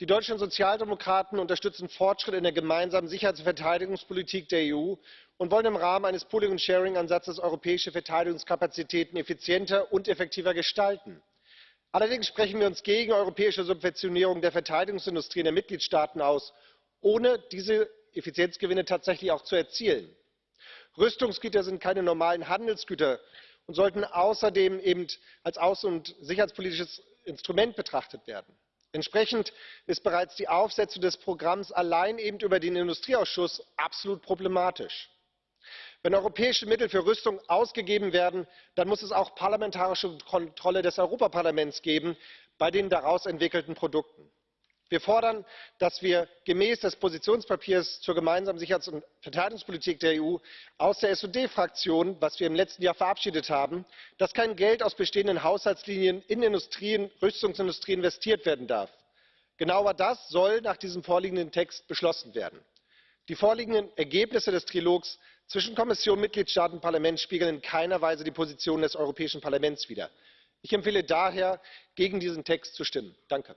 die deutschen Sozialdemokraten unterstützen Fortschritte in der gemeinsamen Sicherheits- und Verteidigungspolitik der EU und wollen im Rahmen eines Pooling and Sharing Ansatzes europäische Verteidigungskapazitäten effizienter und effektiver gestalten. Allerdings sprechen wir uns gegen europäische Subventionierung der Verteidigungsindustrie in den Mitgliedstaaten aus, ohne diese Effizienzgewinne tatsächlich auch zu erzielen. Rüstungsgüter sind keine normalen Handelsgüter und sollten außerdem eben als außen und sicherheitspolitisches Instrument betrachtet werden. Entsprechend ist bereits die Aufsetzung des Programms allein eben über den Industrieausschuss absolut problematisch. Wenn europäische Mittel für Rüstung ausgegeben werden, dann muss es auch parlamentarische Kontrolle des Europaparlaments geben bei den daraus entwickelten Produkten. Wir fordern, dass wir gemäß des Positionspapiers zur gemeinsamen Sicherheits- und Verteidigungspolitik der EU aus der SD Fraktion, das wir im letzten Jahr verabschiedet haben, dass kein Geld aus bestehenden Haushaltslinien in Industrien, Rüstungsindustrie investiert werden darf. Genau das soll nach diesem vorliegenden Text beschlossen werden. Die vorliegenden Ergebnisse des Trilogs zwischen Kommission, Mitgliedstaaten und Parlament spiegeln in keiner Weise die Position des Europäischen Parlaments wider. Ich empfehle daher, gegen diesen Text zu stimmen. Danke.